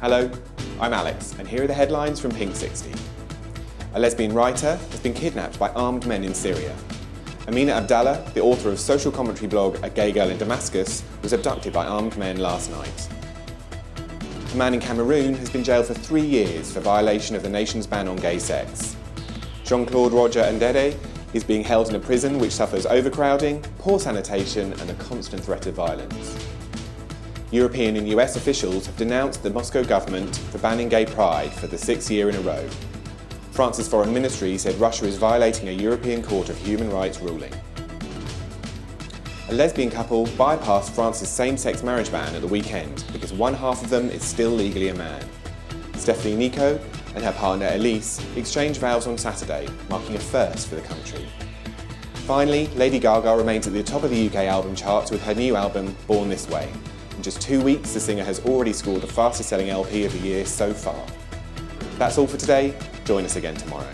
Hello, I'm Alex, and here are the headlines from Pink 60. A lesbian writer has been kidnapped by armed men in Syria. Amina Abdallah, the author of social commentary blog A Gay Girl in Damascus, was abducted by armed men last night. A man in Cameroon has been jailed for three years for violation of the nation's ban on gay sex. Jean-Claude Roger Mbede is being held in a prison which suffers overcrowding, poor sanitation and a constant threat of violence. European and US officials have denounced the Moscow government for banning gay pride for the sixth year in a row. France's foreign ministry said Russia is violating a European Court of Human Rights ruling. A lesbian couple bypassed France's same-sex marriage ban at the weekend because one half of them is still legally a man. Stephanie Nicot and her partner Elise exchanged vows on Saturday, marking a first for the country. Finally, Lady Gaga remains at the top of the UK album charts with her new album, Born This Way. In just two weeks, the singer has already scored the fastest selling LP of the year so far. That's all for today. Join us again tomorrow.